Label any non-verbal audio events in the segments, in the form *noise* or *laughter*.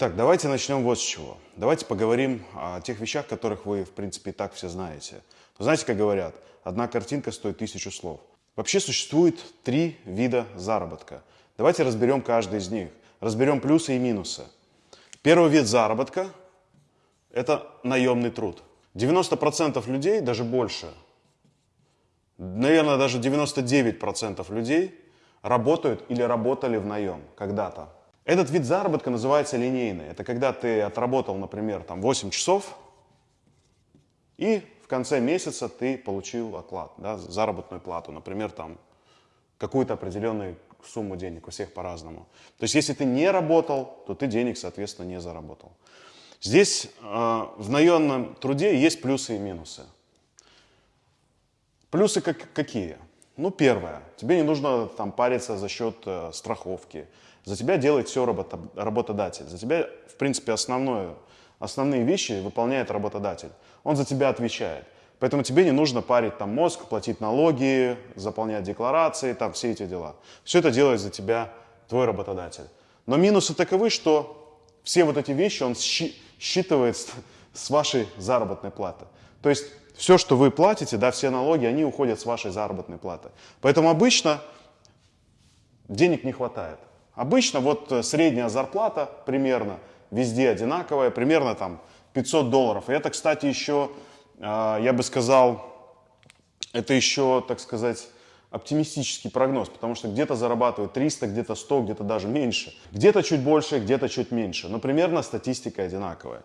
Итак, давайте начнем вот с чего. Давайте поговорим о тех вещах, которых вы, в принципе, и так все знаете. Вы знаете, как говорят, одна картинка стоит тысячу слов. Вообще существует три вида заработка. Давайте разберем каждый из них. Разберем плюсы и минусы. Первый вид заработка – это наемный труд. 90% людей, даже больше, наверное, даже 99% людей работают или работали в наем когда-то. Этот вид заработка называется линейный. Это когда ты отработал, например, там 8 часов, и в конце месяца ты получил оклад, да, заработную плату, например, там какую-то определенную сумму денег, у всех по-разному. То есть если ты не работал, то ты денег, соответственно, не заработал. Здесь э, в наемном труде есть плюсы и минусы. Плюсы как, какие? Ну, первое, тебе не нужно там париться за счет э, страховки, за тебя делает все работа, работодатель. За тебя, в принципе, основное, основные вещи выполняет работодатель. Он за тебя отвечает. Поэтому тебе не нужно парить там мозг, платить налоги, заполнять декларации, там все эти дела. Все это делает за тебя твой работодатель. Но минусы таковы, что все вот эти вещи он считывает с вашей заработной платы. То есть все, что вы платите, да, все налоги, они уходят с вашей заработной платы. Поэтому обычно денег не хватает. Обычно вот э, средняя зарплата примерно везде одинаковая, примерно там 500 долларов. И это, кстати, еще, а, я бы сказал, это еще, так сказать, оптимистический прогноз, потому что где-то зарабатывают 300, где-то 100, где-то даже меньше. Где-то чуть больше, где-то чуть меньше. Но примерно статистика одинаковая.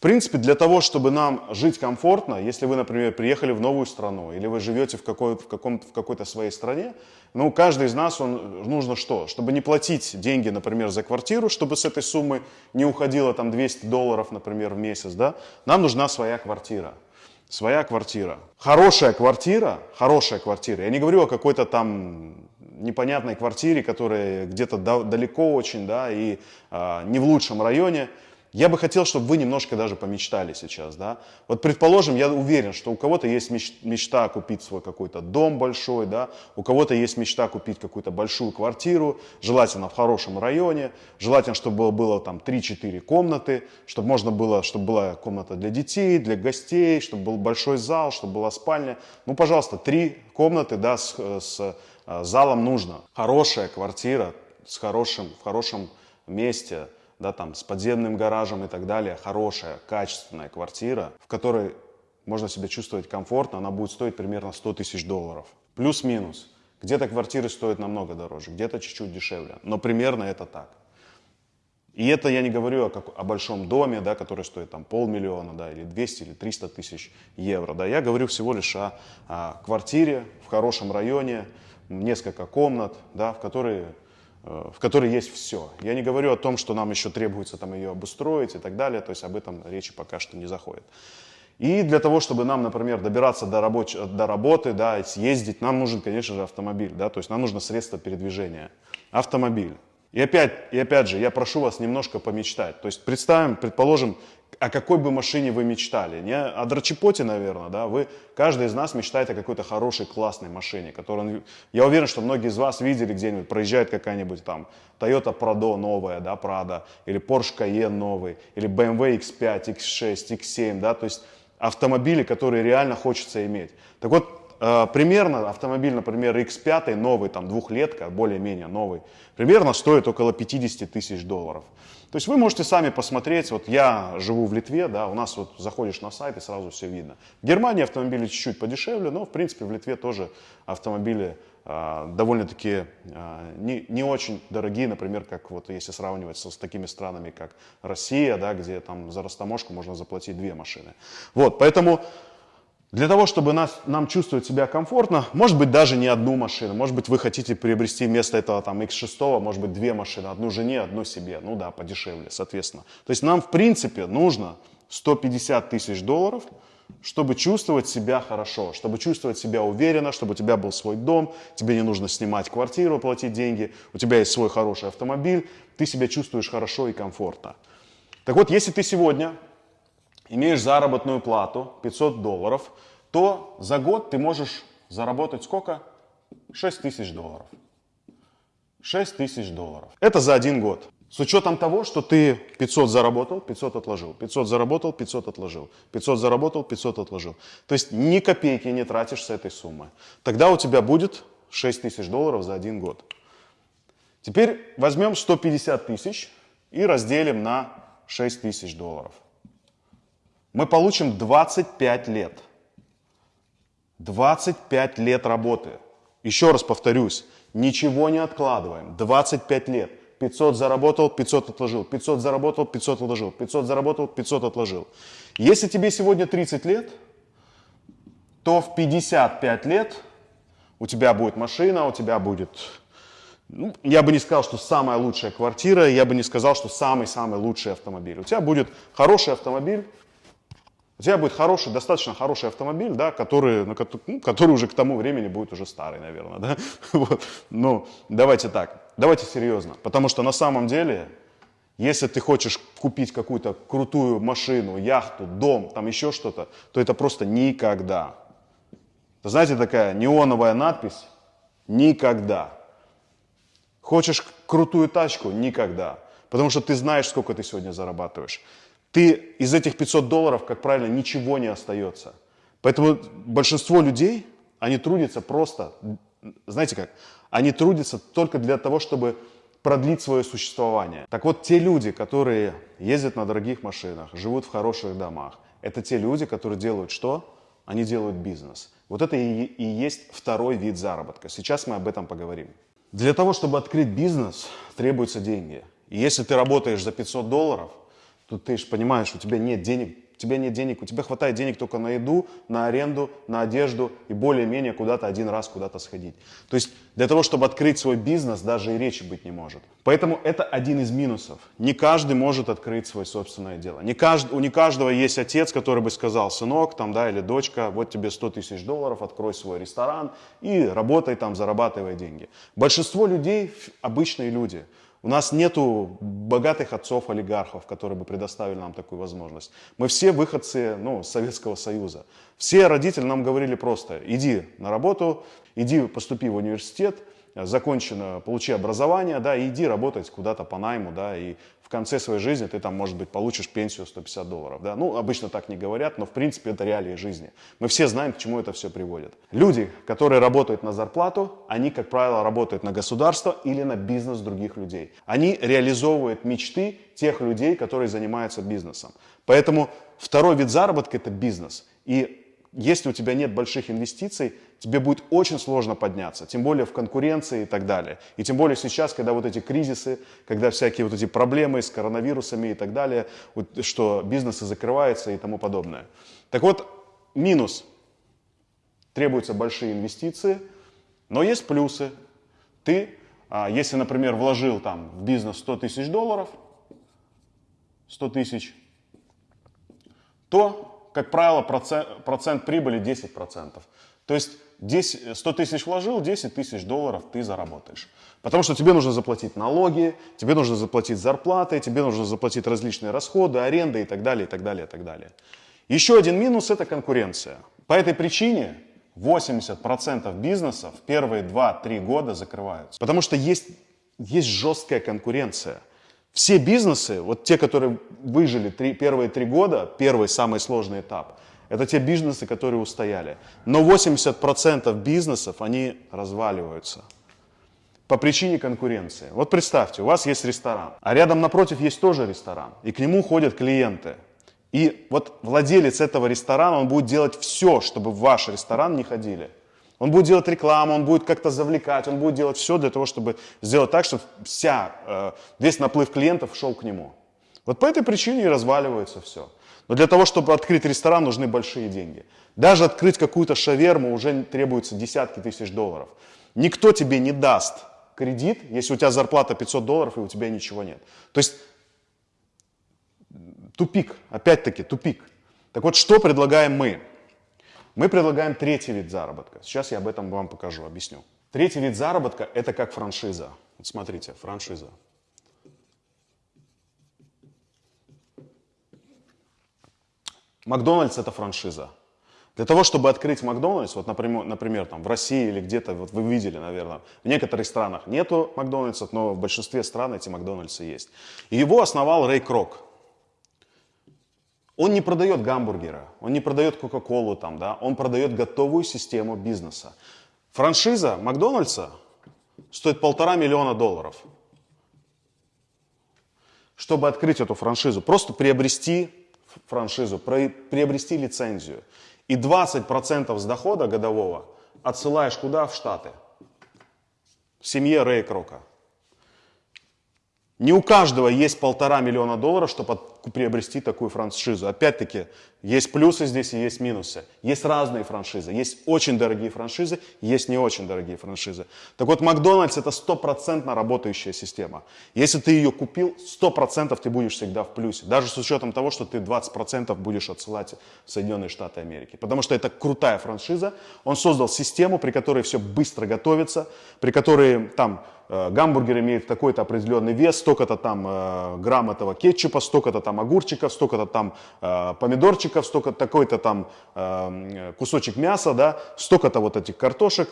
В принципе, для того, чтобы нам жить комфортно, если вы, например, приехали в новую страну, или вы живете в, какой, в, каком, в какой-то своей стране, ну, каждый из нас, он, нужно что? Чтобы не платить деньги, например, за квартиру, чтобы с этой суммы не уходило там 200 долларов, например, в месяц, да, нам нужна своя квартира. Своя квартира. Хорошая квартира, хорошая квартира. Я не говорю о какой-то там непонятной квартире, которая где-то далеко очень, да, и э, не в лучшем районе. Я бы хотел, чтобы вы немножко даже помечтали сейчас, да. Вот предположим, я уверен, что у кого-то есть мечта купить свой какой-то дом большой, да, у кого-то есть мечта купить какую-то большую квартиру, желательно в хорошем районе, желательно, чтобы было, было там 3-4 комнаты, чтобы можно было, чтобы была комната для детей, для гостей, чтобы был большой зал, чтобы была спальня. Ну, пожалуйста, три комнаты, да, с, с э, залом нужно. Хорошая квартира с хорошим, в хорошем месте, да, там, с подземным гаражем и так далее, хорошая, качественная квартира, в которой можно себя чувствовать комфортно, она будет стоить примерно 100 тысяч долларов. Плюс-минус. Где-то квартиры стоят намного дороже, где-то чуть-чуть дешевле, но примерно это так. И это я не говорю о, как, о большом доме, да, который стоит там полмиллиона, да, или 200, или 300 тысяч евро. Да. Я говорю всего лишь о, о квартире в хорошем районе, несколько комнат, да, в которой Э, в которой есть все. Я не говорю о том, что нам еще требуется там ее обустроить и так далее, то есть об этом речи пока что не заходит. И для того, чтобы нам, например, добираться до, рабоч... до работы, да, съездить, нам нужен, конечно же, автомобиль, да, то есть нам нужно средство передвижения. Автомобиль. И опять, и опять же, я прошу вас немножко помечтать. То есть представим, предположим, о какой бы машине вы мечтали. Не о дрочепоте, наверное, да, вы, каждый из нас мечтает о какой-то хорошей, классной машине, которую, я уверен, что многие из вас видели где-нибудь, проезжает какая-нибудь там Toyota Prado новая, да, Prado, или Porsche Cayenne новый, или BMW X5, X6, X7, да, то есть автомобили, которые реально хочется иметь. Так вот, примерно автомобиль, например, X5, новый, там, двухлетка, более-менее новый, примерно стоит около 50 тысяч долларов. То есть вы можете сами посмотреть, вот я живу в Литве, да, у нас вот заходишь на сайт и сразу все видно. В Германии автомобили чуть-чуть подешевле, но в принципе в Литве тоже автомобили э, довольно-таки э, не, не очень дорогие, например, как вот если сравнивать с, с такими странами, как Россия, да, где там за растаможку можно заплатить две машины. Вот, поэтому для того, чтобы нас, нам чувствовать себя комфортно, может быть даже не одну машину, может быть вы хотите приобрести вместо этого там X6, может быть две машины, одну жене, одну себе, ну да, подешевле, соответственно. То есть нам в принципе нужно 150 тысяч долларов, чтобы чувствовать себя хорошо, чтобы чувствовать себя уверенно, чтобы у тебя был свой дом, тебе не нужно снимать квартиру, платить деньги, у тебя есть свой хороший автомобиль, ты себя чувствуешь хорошо и комфортно. Так вот, если ты сегодня имеешь заработную плату 500 долларов, то за год ты можешь заработать сколько? 6 тысяч долларов. 6 тысяч долларов. Это за один год. С учетом того, что ты 500 заработал, 500 отложил, 500 заработал, 500 отложил, 500 заработал, 500 отложил. То есть ни копейки не тратишь с этой суммы. Тогда у тебя будет 6 тысяч долларов за один год. Теперь возьмем 150 тысяч и разделим на 6 тысяч долларов. Мы получим 25 лет. 25 лет работы. Еще раз повторюсь, ничего не откладываем. 25 лет. 500 заработал, 500 отложил, 500 заработал, 500 отложил, 500 заработал, 500 отложил. Если тебе сегодня 30 лет, то в 55 лет у тебя будет машина, у тебя будет, ну, я бы не сказал, что самая лучшая квартира, я бы не сказал, что самый-самый лучший автомобиль. У тебя будет хороший автомобиль, у тебя будет хороший, достаточно хороший автомобиль, да, который, ну, который уже к тому времени будет уже старый, наверное. Да? *laughs* Вот. Ну, давайте так, давайте серьезно. Потому что на самом деле, если ты хочешь купить какую-то крутую машину, яхту, дом, там еще что-то, то это просто никогда. Знаете, такая неоновая надпись «Никогда». Хочешь крутую тачку? Никогда. Потому что ты знаешь, сколько ты сегодня зарабатываешь ты из этих 500 долларов, как правило, ничего не остается. Поэтому большинство людей, они трудятся просто, знаете как, они трудятся только для того, чтобы продлить свое существование. Так вот, те люди, которые ездят на дорогих машинах, живут в хороших домах, это те люди, которые делают что? Они делают бизнес. Вот это и, и есть второй вид заработка. Сейчас мы об этом поговорим. Для того, чтобы открыть бизнес, требуются деньги. И если ты работаешь за 500 долларов, Тут ты же понимаешь, у тебя нет денег, у тебя нет денег, у тебя хватает денег только на еду, на аренду, на одежду и более-менее куда-то один раз куда-то сходить. То есть для того, чтобы открыть свой бизнес, даже и речи быть не может. Поэтому это один из минусов. Не каждый может открыть свое собственное дело. Не кажд, у не каждого есть отец, который бы сказал, сынок там, да, или дочка, вот тебе 100 тысяч долларов, открой свой ресторан и работай там, зарабатывай деньги. Большинство людей обычные люди – у нас нету богатых отцов-олигархов, которые бы предоставили нам такую возможность. Мы все выходцы ну, Советского Союза. Все родители нам говорили просто, иди на работу, иди поступи в университет, закончено, получи образование, да, и иди работать куда-то по найму, да, и в конце своей жизни ты там, может быть, получишь пенсию 150 долларов. Да? Ну, обычно так не говорят, но в принципе это реалии жизни. Мы все знаем, к чему это все приводит. Люди, которые работают на зарплату, они, как правило, работают на государство или на бизнес других людей. Они реализовывают мечты тех людей, которые занимаются бизнесом. Поэтому второй вид заработка – это бизнес. И если у тебя нет больших инвестиций, тебе будет очень сложно подняться, тем более в конкуренции и так далее. И тем более сейчас, когда вот эти кризисы, когда всякие вот эти проблемы с коронавирусами и так далее, вот, что бизнесы закрываются и тому подобное. Так вот, минус. Требуются большие инвестиции, но есть плюсы. Ты, а, если, например, вложил там в бизнес 100 тысяч долларов, 100 тысяч, то как правило, процент, процент прибыли 10%. То есть 10, 100 тысяч вложил, 10 тысяч долларов ты заработаешь. Потому что тебе нужно заплатить налоги, тебе нужно заплатить зарплаты, тебе нужно заплатить различные расходы, аренды и так далее, и так далее, и так далее. Еще один минус – это конкуренция. По этой причине 80% бизнесов первые 2-3 года закрываются. Потому что есть, есть жесткая конкуренция – все бизнесы, вот те, которые выжили три, первые три года, первый самый сложный этап, это те бизнесы, которые устояли. Но 80% бизнесов, они разваливаются по причине конкуренции. Вот представьте, у вас есть ресторан, а рядом напротив есть тоже ресторан, и к нему ходят клиенты. И вот владелец этого ресторана, он будет делать все, чтобы в ваш ресторан не ходили. Он будет делать рекламу, он будет как-то завлекать, он будет делать все для того, чтобы сделать так, чтобы вся, э, весь наплыв клиентов шел к нему. Вот по этой причине и разваливается все. Но для того, чтобы открыть ресторан, нужны большие деньги. Даже открыть какую-то шаверму уже требуется десятки тысяч долларов. Никто тебе не даст кредит, если у тебя зарплата 500 долларов и у тебя ничего нет. То есть тупик, опять-таки тупик. Так вот, что предлагаем мы? Мы предлагаем третий вид заработка. Сейчас я об этом вам покажу, объясню. Третий вид заработка – это как франшиза. Вот смотрите, франшиза. Макдональдс – это франшиза. Для того, чтобы открыть Макдональдс, вот, например, например там, в России или где-то, вот вы видели, наверное, в некоторых странах нету Макдональдсов, но в большинстве стран эти Макдональдсы есть. И его основал Рэй Крок. Он не продает гамбургера, он не продает Кока-Колу там, да, он продает готовую систему бизнеса. Франшиза Макдональдса стоит полтора миллиона долларов. Чтобы открыть эту франшизу, просто приобрести франшизу, приобрести лицензию. И 20% с дохода годового отсылаешь куда? В Штаты. В семье Рэя Крока. Не у каждого есть полтора миллиона долларов, чтобы приобрести такую франшизу. Опять-таки, есть плюсы здесь и есть минусы. Есть разные франшизы. Есть очень дорогие франшизы, есть не очень дорогие франшизы. Так вот, Макдональдс это стопроцентно работающая система. Если ты ее купил, сто процентов ты будешь всегда в плюсе. Даже с учетом того, что ты 20% будешь отсылать в Соединенные Штаты Америки. Потому что это крутая франшиза. Он создал систему, при которой все быстро готовится, при которой там Э, гамбургер имеет такой-то определенный вес, столько-то там э, грамм этого кетчупа, столько-то там огурчиков, столько-то там э, помидорчиков, столько такой-то там кусочек мяса, да, столько-то вот этих картошек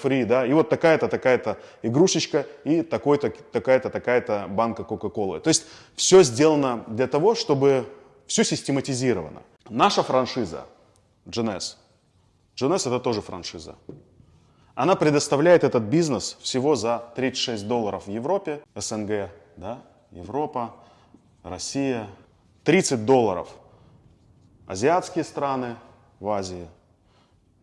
фри, да, и вот такая-то, такая-то игрушечка и такой-то, такая-то, такая-то банка Кока-Колы. То есть все сделано для того, чтобы все систематизировано. Наша франшиза GNS, GNS это тоже франшиза. Она предоставляет этот бизнес всего за 36 долларов в Европе, СНГ, да, Европа, Россия. 30 долларов азиатские страны в Азии,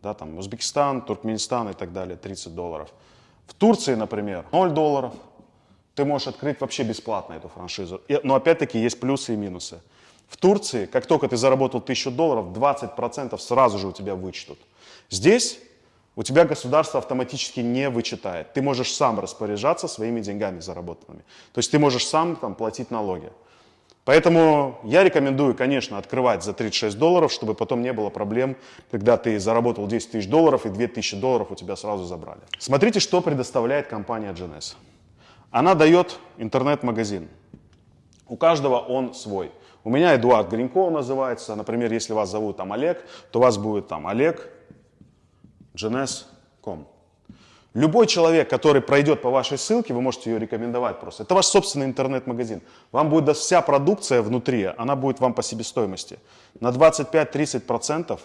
да, там Узбекистан, Туркменистан и так далее, 30 долларов. В Турции, например, 0 долларов. Ты можешь открыть вообще бесплатно эту франшизу. Но опять-таки есть плюсы и минусы. В Турции, как только ты заработал 1000 долларов, 20% сразу же у тебя вычтут. Здесь у тебя государство автоматически не вычитает. Ты можешь сам распоряжаться своими деньгами заработанными. То есть ты можешь сам там, платить налоги. Поэтому я рекомендую, конечно, открывать за 36 долларов, чтобы потом не было проблем, когда ты заработал 10 тысяч долларов и 2 тысячи долларов у тебя сразу забрали. Смотрите, что предоставляет компания GNS. Она дает интернет-магазин. У каждого он свой. У меня Эдуард Гринько называется. Например, если вас зовут там Олег, то у вас будет там Олег gns.com. Любой человек, который пройдет по вашей ссылке, вы можете ее рекомендовать просто. Это ваш собственный интернет-магазин. Вам будет вся продукция внутри, она будет вам по себестоимости. На 25-30%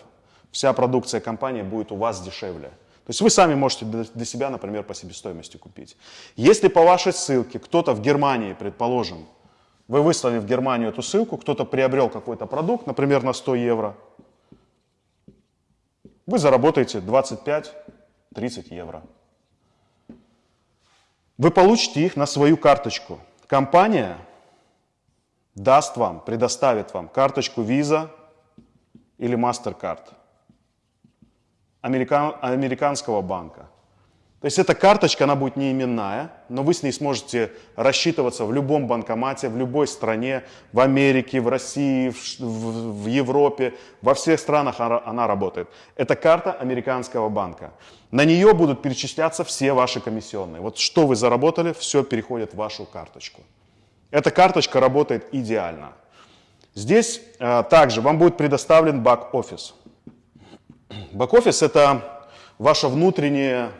вся продукция компании будет у вас дешевле. То есть вы сами можете для себя, например, по себестоимости купить. Если по вашей ссылке кто-то в Германии, предположим, вы выслали в Германию эту ссылку, кто-то приобрел какой-то продукт, например, на 100 евро, вы заработаете 25-30 евро. Вы получите их на свою карточку. Компания даст вам, предоставит вам карточку Visa или MasterCard американ, американского банка. То есть эта карточка, она будет не именная, но вы с ней сможете рассчитываться в любом банкомате, в любой стране, в Америке, в России, в, в, Европе, во всех странах она, она работает. Это карта американского банка. На нее будут перечисляться все ваши комиссионные. Вот что вы заработали, все переходит в вашу карточку. Эта карточка работает идеально. Здесь э, также вам будет предоставлен бак-офис. Бак-офис это ваша внутренняя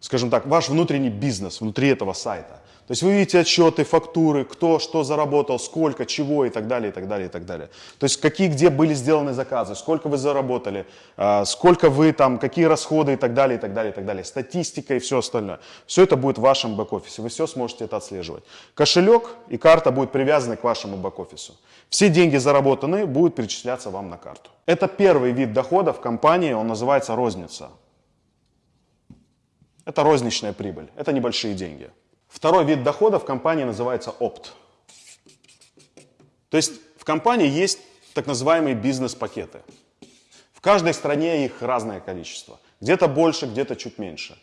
скажем так, ваш внутренний бизнес внутри этого сайта. То есть вы видите отчеты, фактуры, кто что заработал, сколько, чего и так далее, и так далее, и так далее. То есть какие, где были сделаны заказы, сколько вы заработали, а, сколько вы там, какие расходы и так далее, и так далее, и так далее. Статистика и все остальное. Все это будет в вашем бэк-офисе, вы все сможете это отслеживать. Кошелек и карта будут привязаны к вашему бэк-офису. Все деньги заработанные будут перечисляться вам на карту. Это первый вид дохода в компании, он называется розница. Это розничная прибыль, это небольшие деньги. Второй вид дохода в компании называется опт. То есть в компании есть так называемые бизнес-пакеты. В каждой стране их разное количество. Где-то больше, где-то чуть меньше.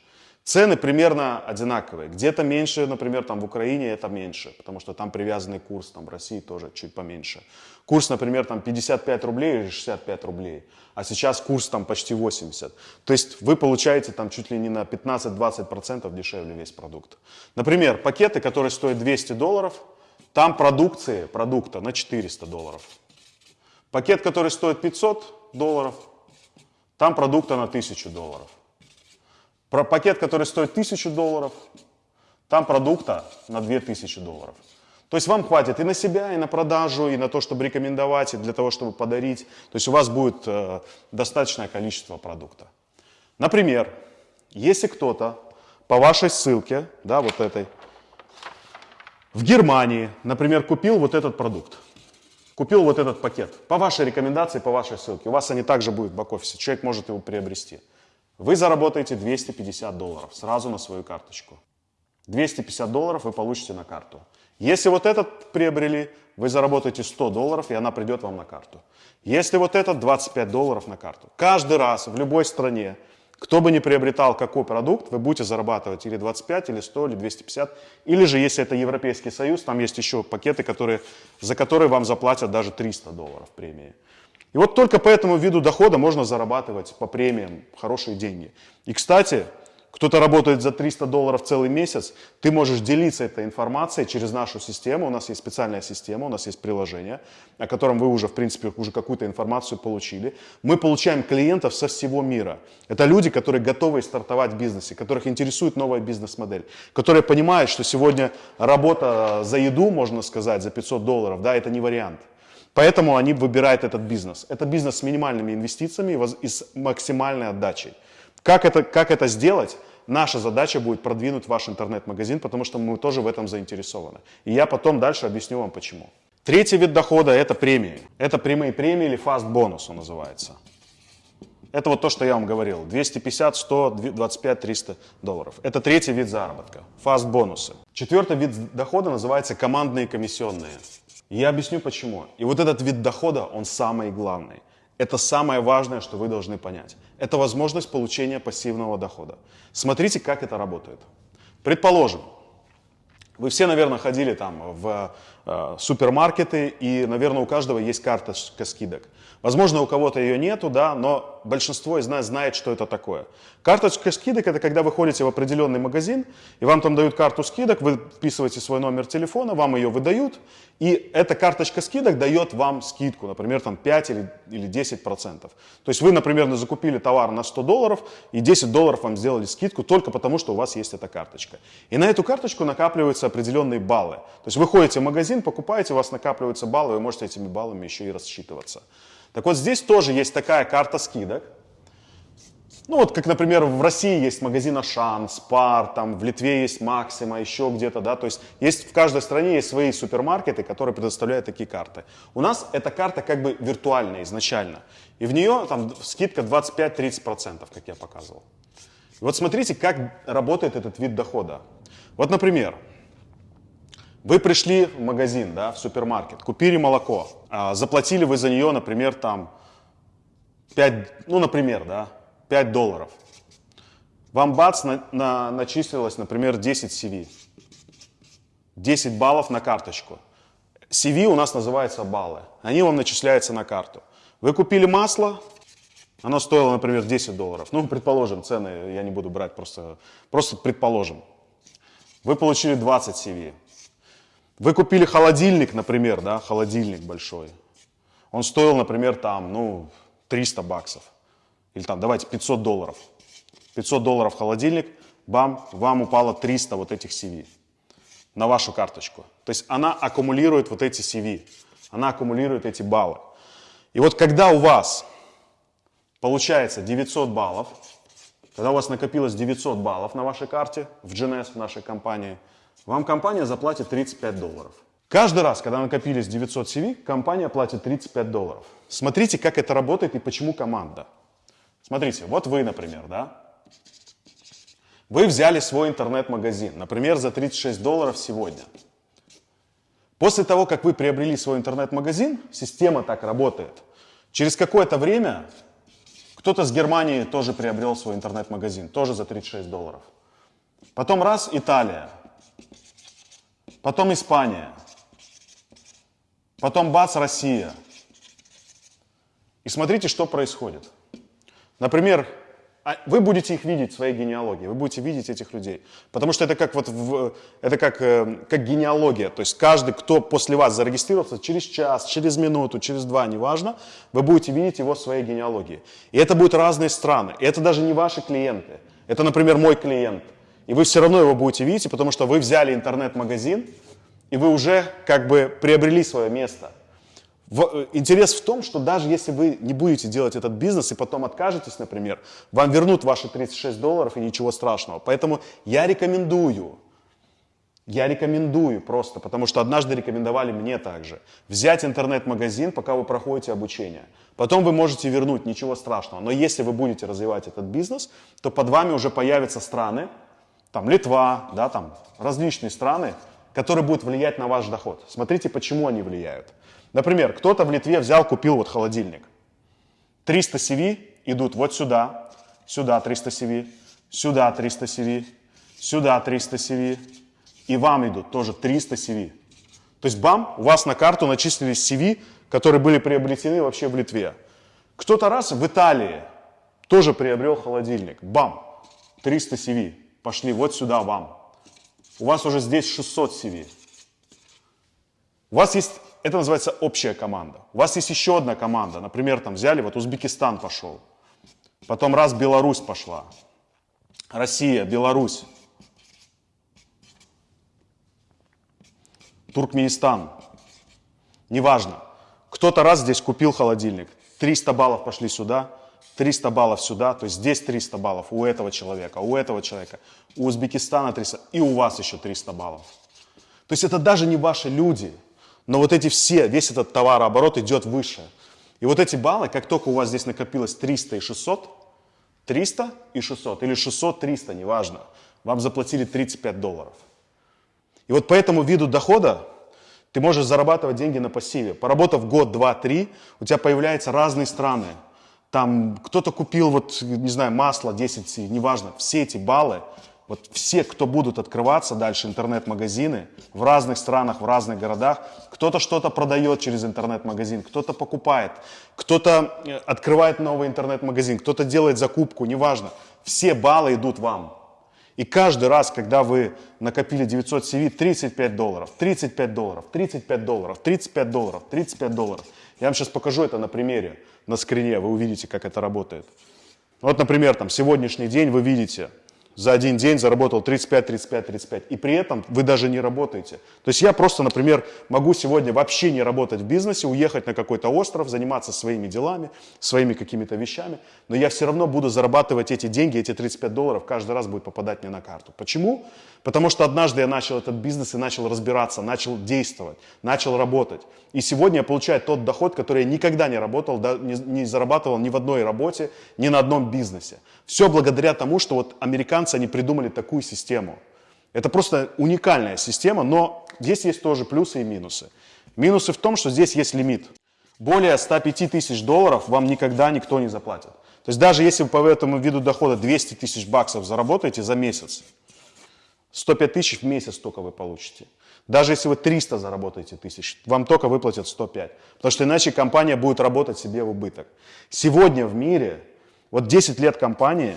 Цены примерно одинаковые. Где-то меньше, например, там в Украине это меньше, потому что там привязанный курс, там в России тоже чуть поменьше. Курс, например, там 55 рублей или 65 рублей, а сейчас курс там почти 80. То есть вы получаете там чуть ли не на 15-20% дешевле весь продукт. Например, пакеты, которые стоят 200 долларов, там продукции, продукта на 400 долларов. Пакет, который стоит 500 долларов, Там продукта на 1000 долларов. Про пакет, который стоит 1000 долларов, там продукта на 2000 долларов. То есть вам хватит и на себя, и на продажу, и на то, чтобы рекомендовать, и для того, чтобы подарить. То есть у вас будет э, достаточное количество продукта. Например, если кто-то по вашей ссылке, да, вот этой, в Германии, например, купил вот этот продукт, купил вот этот пакет, по вашей рекомендации, по вашей ссылке, у вас они также будут в бэк-офисе, человек может его приобрести. Вы заработаете 250 долларов сразу на свою карточку. 250 долларов вы получите на карту. Если вот этот приобрели, вы заработаете 100 долларов, и она придет вам на карту. Если вот этот, 25 долларов на карту. Каждый раз в любой стране, кто бы ни приобретал какой продукт, вы будете зарабатывать или 25, или 100, или 250. Или же, если это Европейский Союз, там есть еще пакеты, которые, за которые вам заплатят даже 300 долларов премии. И вот только по этому виду дохода можно зарабатывать по премиям хорошие деньги. И, кстати, кто-то работает за 300 долларов целый месяц, ты можешь делиться этой информацией через нашу систему. У нас есть специальная система, у нас есть приложение, о котором вы уже, в принципе, уже какую-то информацию получили. Мы получаем клиентов со всего мира. Это люди, которые готовы стартовать в бизнесе, которых интересует новая бизнес-модель, которые понимают, что сегодня работа за еду, можно сказать, за 500 долларов, да, это не вариант. Поэтому они выбирают этот бизнес. Это бизнес с минимальными инвестициями и с максимальной отдачей. Как это, как это сделать? Наша задача будет продвинуть ваш интернет-магазин, потому что мы тоже в этом заинтересованы. И я потом дальше объясню вам почему. Третий вид дохода – это премии. Это прямые премии или фаст бонус он называется. Это вот то, что я вам говорил. 250, 100, 25, 300 долларов. Это третий вид заработка. Фаст бонусы. Четвертый вид дохода называется командные комиссионные. Я объясню почему. И вот этот вид дохода, он самый главный. Это самое важное, что вы должны понять. Это возможность получения пассивного дохода. Смотрите, как это работает. Предположим, вы все, наверное, ходили там в супермаркеты, и, наверное, у каждого есть карточка скидок. Возможно, у кого-то ее нету, да, но большинство из нас знает, что это такое. Карточка скидок – это когда вы ходите в определенный магазин, и вам там дают карту скидок, вы вписываете свой номер телефона, вам ее выдают, и эта карточка скидок дает вам скидку, например, там 5 или, или 10 процентов. То есть вы, например, закупили товар на 100 долларов, и 10 долларов вам сделали скидку только потому, что у вас есть эта карточка. И на эту карточку накапливаются определенные баллы. То есть вы ходите в магазин, покупаете, у вас накапливаются баллы, вы можете этими баллами еще и рассчитываться. Так вот здесь тоже есть такая карта скидок. Ну вот, как, например, в России есть магазин Ашан, Спар, там в Литве есть Максима, еще где-то, да, то есть есть в каждой стране есть свои супермаркеты, которые предоставляют такие карты. У нас эта карта как бы виртуальная изначально, и в нее там скидка 25-30%, как я показывал. И вот смотрите, как работает этот вид дохода. Вот, например, вы пришли в магазин, да, в супермаркет, купили молоко, а, заплатили вы за нее, например, там 5, ну, например, да, 5 долларов. Вам бац на, на, начислилось, например, 10 CV. 10 баллов на карточку. CV у нас называется баллы. Они вам начисляются на карту. Вы купили масло, оно стоило, например, 10 долларов. Ну, предположим, цены я не буду брать, просто, просто предположим. Вы получили 20 CV. Вы купили холодильник, например, да, холодильник большой. Он стоил, например, там, ну, 300 баксов. Или там, давайте, 500 долларов. 500 долларов холодильник, бам, вам упало 300 вот этих CV на вашу карточку. То есть она аккумулирует вот эти CV, она аккумулирует эти баллы. И вот когда у вас получается 900 баллов, когда у вас накопилось 900 баллов на вашей карте в GNS, в нашей компании – вам компания заплатит 35 долларов. Каждый раз, когда накопились 900 CV, компания платит 35 долларов. Смотрите, как это работает и почему команда. Смотрите, вот вы, например, да? Вы взяли свой интернет-магазин, например, за 36 долларов сегодня. После того, как вы приобрели свой интернет-магазин, система так работает. Через какое-то время кто-то с Германии тоже приобрел свой интернет-магазин, тоже за 36 долларов. Потом раз, Италия, потом Испания, потом бац, Россия. И смотрите, что происходит. Например, А вы будете их видеть в своей генеалогии, вы будете видеть этих людей. Потому что это как, вот в, это как, э, как генеалогия. То есть каждый, кто после вас зарегистрировался, через час, через минуту, через два, неважно, вы будете видеть его в своей генеалогии. И это будут разные страны. И это даже не ваши клиенты. Это, например, мой клиент. И вы все равно его будете видеть, потому что вы взяли интернет-магазин, и вы уже как бы приобрели свое место. В, э, интерес в том, что даже если вы не будете делать этот бизнес и потом откажетесь, например, вам вернут ваши 36 долларов и ничего страшного. Поэтому я рекомендую, я рекомендую просто, потому что однажды рекомендовали мне также, взять интернет-магазин, пока вы проходите обучение. Потом вы можете вернуть, ничего страшного. Но если вы будете развивать этот бизнес, то под вами уже появятся страны, там Литва, да, там различные страны, которые будут влиять на ваш доход. Смотрите, почему они влияют. Например, кто-то в Литве взял, купил вот холодильник. 300 CV идут вот сюда, сюда 300 CV, сюда 300 CV, сюда 300 CV, и вам идут тоже 300 CV. То есть бам, у вас на карту начислились CV, которые были приобретены вообще в Литве. Кто-то раз в Италии тоже приобрел холодильник. Бам, 300 CV, пошли вот сюда вам. У вас уже здесь 600 CV. У вас есть это называется общая команда. У вас есть еще одна команда. Например, там взяли, вот Узбекистан пошел. Потом раз Беларусь пошла. Россия, Беларусь. Туркменистан. Неважно. Кто-то раз здесь купил холодильник. 300 баллов пошли сюда, 300 баллов сюда, то есть здесь 300 баллов у этого человека, у этого человека, у Узбекистана 300 и у вас еще 300 баллов. То есть это даже не ваши люди, но вот эти все, весь этот товарооборот идет выше. И вот эти баллы, как только у вас здесь накопилось 300 и 600, 300 и 600, или 600, 300, неважно, вам заплатили 35 долларов. И вот по этому виду дохода ты можешь зарабатывать деньги на пассиве. Поработав год, два, три, у тебя появляются разные страны. Там кто-то купил, вот, не знаю, масло 10, неважно, все эти баллы вот все, кто будут открываться дальше, интернет-магазины в разных странах, в разных городах, кто-то что-то продает через интернет-магазин, кто-то покупает, кто-то э, открывает новый интернет-магазин, кто-то делает закупку, неважно. Все баллы идут вам. И каждый раз, когда вы накопили 900 CV, 35 долларов, 35 долларов, 35 долларов, 35 долларов, 35 долларов. Я вам сейчас покажу это на примере, на скрине, вы увидите, как это работает. Вот, например, там сегодняшний день вы видите – за один день заработал 35, 35, 35. И при этом вы даже не работаете. То есть я просто, например, могу сегодня вообще не работать в бизнесе, уехать на какой-то остров, заниматься своими делами, своими какими-то вещами, но я все равно буду зарабатывать эти деньги, эти 35 долларов каждый раз будет попадать мне на карту. Почему? Потому что однажды я начал этот бизнес и начал разбираться, начал действовать, начал работать. И сегодня я получаю тот доход, который я никогда не работал, не, зарабатывал ни в одной работе, ни на одном бизнесе. Все благодаря тому, что вот американцы, они придумали такую систему. Это просто уникальная система, но здесь есть тоже плюсы и минусы. Минусы в том, что здесь есть лимит. Более 105 тысяч долларов вам никогда никто не заплатит. То есть даже если вы по этому виду дохода 200 тысяч баксов заработаете за месяц, 105 тысяч в месяц только вы получите. Даже если вы 300 заработаете тысяч, вам только выплатят 105. Потому что иначе компания будет работать себе в убыток. Сегодня в мире вот 10 лет компании,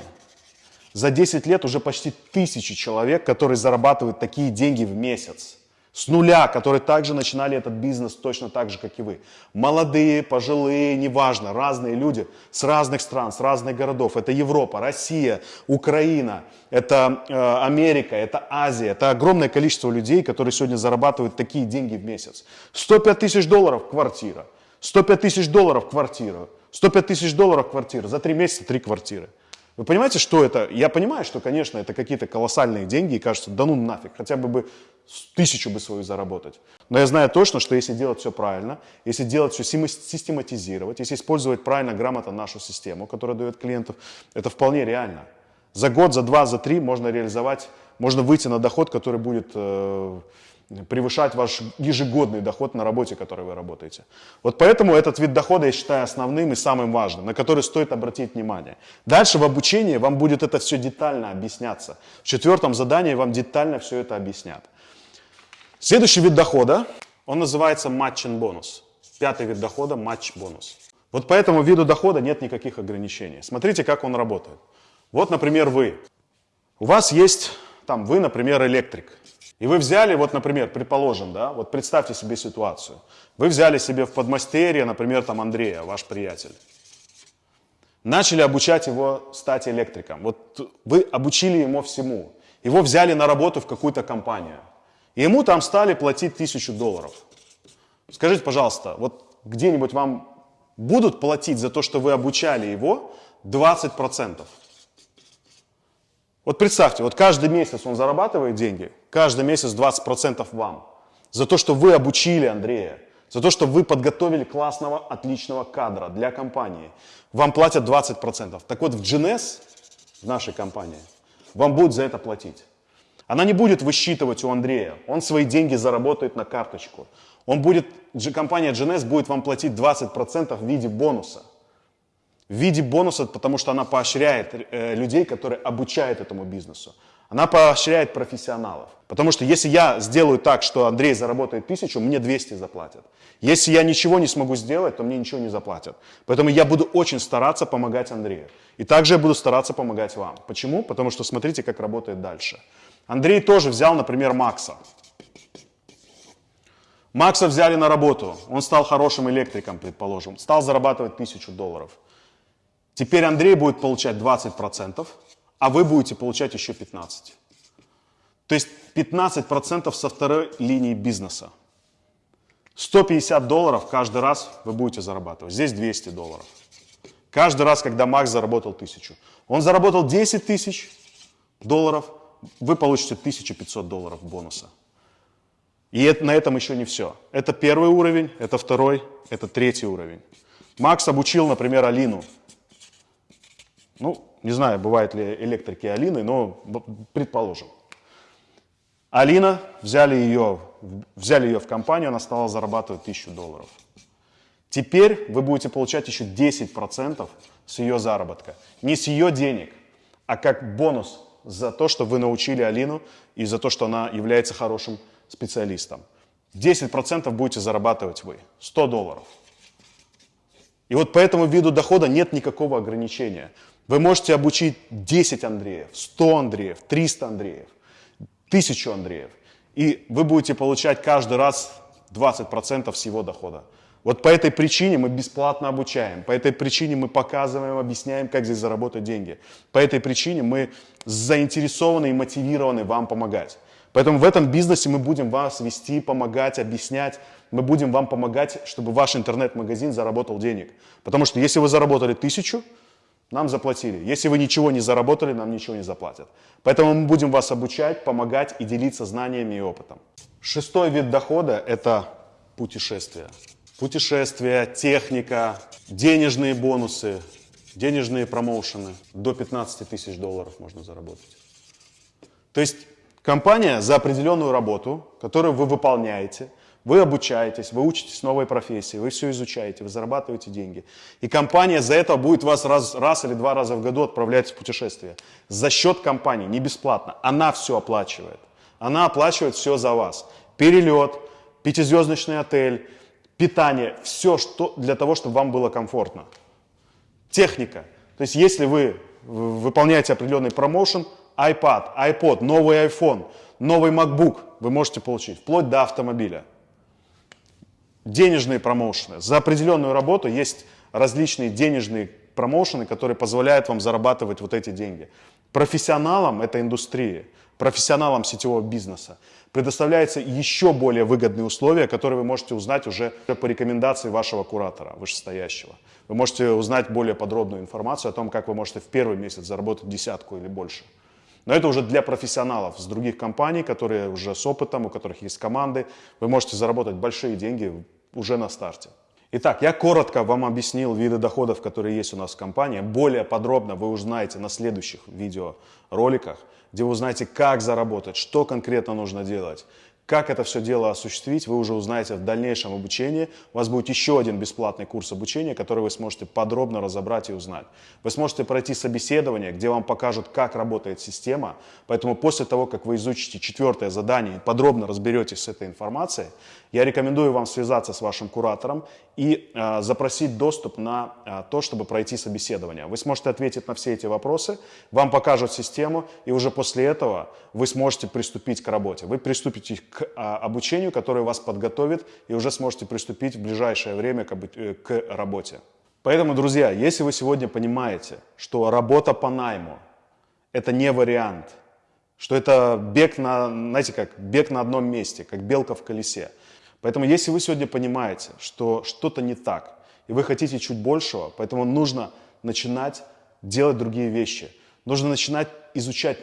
за 10 лет уже почти тысячи человек, которые зарабатывают такие деньги в месяц. С нуля, которые также начинали этот бизнес точно так же, как и вы. Молодые, пожилые, неважно, разные люди с разных стран, с разных городов. Это Европа, Россия, Украина, это э, Америка, это Азия. Это огромное количество людей, которые сегодня зарабатывают такие деньги в месяц. 105 тысяч долларов квартира, 105 тысяч долларов квартира. 105 тысяч долларов квартира, за три месяца три квартиры. Вы понимаете, что это? Я понимаю, что, конечно, это какие-то колоссальные деньги, и кажется, да ну нафиг, хотя бы бы тысячу бы свою заработать. Но я знаю точно, что если делать все правильно, если делать все систематизировать, если использовать правильно, грамотно нашу систему, которая дает клиентов, это вполне реально. За год, за два, за три можно реализовать, можно выйти на доход, который будет э, превышать ваш ежегодный доход на работе, которой вы работаете. Вот поэтому этот вид дохода я считаю основным и самым важным, на который стоит обратить внимание. Дальше в обучении вам будет это все детально объясняться. В четвертом задании вам детально все это объяснят. Следующий вид дохода, он называется матчин бонус. Пятый вид дохода – матч бонус. Вот по этому виду дохода нет никаких ограничений. Смотрите, как он работает. Вот, например, вы. У вас есть, там, вы, например, электрик. И вы взяли, вот, например, предположим, да, вот представьте себе ситуацию. Вы взяли себе в подмастерье, например, там Андрея, ваш приятель. Начали обучать его стать электриком. Вот вы обучили ему всему. Его взяли на работу в какую-то компанию. И ему там стали платить тысячу долларов. Скажите, пожалуйста, вот где-нибудь вам будут платить за то, что вы обучали его 20%? Вот представьте, вот каждый месяц он зарабатывает деньги, каждый месяц 20% вам. За то, что вы обучили Андрея, за то, что вы подготовили классного, отличного кадра для компании. Вам платят 20%. Так вот в GNS, в нашей компании, вам будут за это платить. Она не будет высчитывать у Андрея. Он свои деньги заработает на карточку. Он будет, компания GNS будет вам платить 20% в виде бонуса. В виде бонуса, потому что она поощряет э, людей, которые обучают этому бизнесу. Она поощряет профессионалов. Потому что если я сделаю так, что Андрей заработает тысячу, мне 200 заплатят. Если я ничего не смогу сделать, то мне ничего не заплатят. Поэтому я буду очень стараться помогать Андрею. И также я буду стараться помогать вам. Почему? Потому что смотрите, как работает дальше. Андрей тоже взял, например, Макса. Макса взяли на работу. Он стал хорошим электриком, предположим. Стал зарабатывать тысячу долларов. Теперь Андрей будет получать 20%, а вы будете получать еще 15%. То есть 15% со второй линии бизнеса. 150 долларов каждый раз вы будете зарабатывать. Здесь 200 долларов. Каждый раз, когда Макс заработал 1000. Он заработал 10 тысяч долларов, вы получите 1500 долларов бонуса. И это, на этом еще не все. Это первый уровень, это второй, это третий уровень. Макс обучил, например, Алину. Ну, не знаю, бывают ли электрики Алины, но предположим. Алина, взяли ее, взяли ее в компанию, она стала зарабатывать 1000 долларов. Теперь вы будете получать еще 10% с ее заработка. Не с ее денег, а как бонус за то, что вы научили Алину и за то, что она является хорошим специалистом. 10% будете зарабатывать вы, 100 долларов. И вот по этому виду дохода нет никакого ограничения. Вы можете обучить 10 Андреев, 100 Андреев, 300 Андреев, 1000 Андреев. И вы будете получать каждый раз 20% всего дохода. Вот по этой причине мы бесплатно обучаем, по этой причине мы показываем, объясняем, как здесь заработать деньги. По этой причине мы заинтересованы и мотивированы вам помогать. Поэтому в этом бизнесе мы будем вас вести, помогать, объяснять. Мы будем вам помогать, чтобы ваш интернет-магазин заработал денег. Потому что если вы заработали тысячу, нам заплатили. Если вы ничего не заработали, нам ничего не заплатят. Поэтому мы будем вас обучать, помогать и делиться знаниями и опытом. Шестой вид дохода – это путешествия. Путешествия, техника, денежные бонусы, денежные промоушены. До 15 тысяч долларов можно заработать. То есть компания за определенную работу, которую вы выполняете – вы обучаетесь, вы учитесь новой профессии, вы все изучаете, вы зарабатываете деньги. И компания за это будет вас раз, раз или два раза в году отправлять в путешествие. За счет компании, не бесплатно. Она все оплачивает. Она оплачивает все за вас. Перелет, пятизвездочный отель, питание, все что для того, чтобы вам было комфортно. Техника. То есть если вы выполняете определенный промоушен, iPad, iPod, новый iPhone, новый MacBook вы можете получить, вплоть до автомобиля денежные промоушены. За определенную работу есть различные денежные промоушены, которые позволяют вам зарабатывать вот эти деньги. Профессионалам этой индустрии, профессионалам сетевого бизнеса предоставляются еще более выгодные условия, которые вы можете узнать уже по рекомендации вашего куратора вышестоящего. Вы можете узнать более подробную информацию о том, как вы можете в первый месяц заработать десятку или больше. Но это уже для профессионалов с других компаний, которые уже с опытом, у которых есть команды. Вы можете заработать большие деньги уже на старте. Итак, я коротко вам объяснил виды доходов, которые есть у нас в компании. Более подробно вы узнаете на следующих видеороликах, где вы узнаете, как заработать, что конкретно нужно делать, Как это все дело осуществить, вы уже узнаете в дальнейшем обучении. У вас будет еще один бесплатный курс обучения, который вы сможете подробно разобрать и узнать. Вы сможете пройти собеседование, где вам покажут, как работает система. Поэтому после того, как вы изучите четвертое задание и подробно разберетесь с этой информацией, я рекомендую вам связаться с вашим куратором и э, запросить доступ на э, то, чтобы пройти собеседование. Вы сможете ответить на все эти вопросы, вам покажут систему, и уже после этого вы сможете приступить к работе. Вы приступите к э, обучению, которое вас подготовит, и уже сможете приступить в ближайшее время к, э, к работе. Поэтому, друзья, если вы сегодня понимаете, что работа по найму – это не вариант, что это бег на, знаете как, бег на одном месте, как белка в колесе – Поэтому если вы сегодня понимаете, что что-то не так, и вы хотите чуть большего, поэтому нужно начинать делать другие вещи. Нужно начинать изучать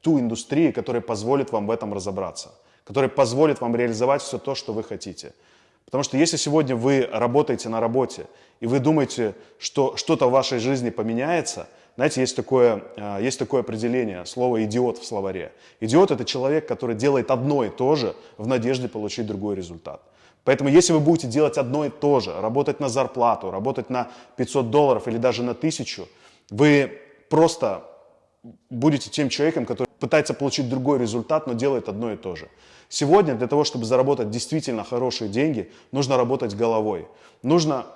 ту индустрию, которая позволит вам в этом разобраться, которая позволит вам реализовать все то, что вы хотите. Потому что если сегодня вы работаете на работе, и вы думаете, что что-то в вашей жизни поменяется – знаете, есть такое, э, есть такое определение, слово «идиот» в словаре. Идиот – это человек, который делает одно и то же в надежде получить другой результат. Поэтому если вы будете делать одно и то же, работать на зарплату, работать на 500 долларов или даже на 1000, вы просто будете тем человеком, который пытается получить другой результат, но делает одно и то же. Сегодня для того, чтобы заработать действительно хорошие деньги, нужно работать головой. Нужно,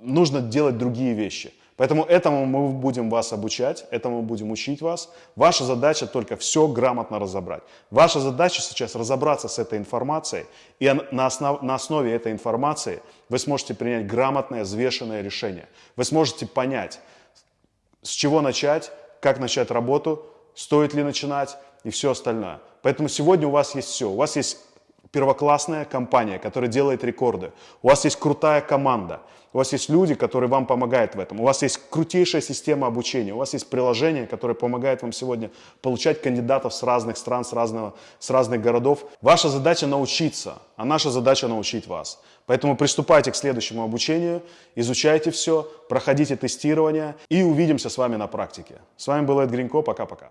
нужно делать другие вещи. Поэтому этому мы будем вас обучать, этому будем учить вас. Ваша задача только все грамотно разобрать. Ваша задача сейчас разобраться с этой информацией, и на, основ, на основе этой информации вы сможете принять грамотное, взвешенное решение. Вы сможете понять, с чего начать, как начать работу, стоит ли начинать и все остальное. Поэтому сегодня у вас есть все. У вас есть первоклассная компания, которая делает рекорды. У вас есть крутая команда. У вас есть люди, которые вам помогают в этом. У вас есть крутейшая система обучения. У вас есть приложение, которое помогает вам сегодня получать кандидатов с разных стран, с, разного, с разных городов. Ваша задача научиться, а наша задача научить вас. Поэтому приступайте к следующему обучению, изучайте все, проходите тестирование и увидимся с вами на практике. С вами был Эд Гринько. Пока-пока.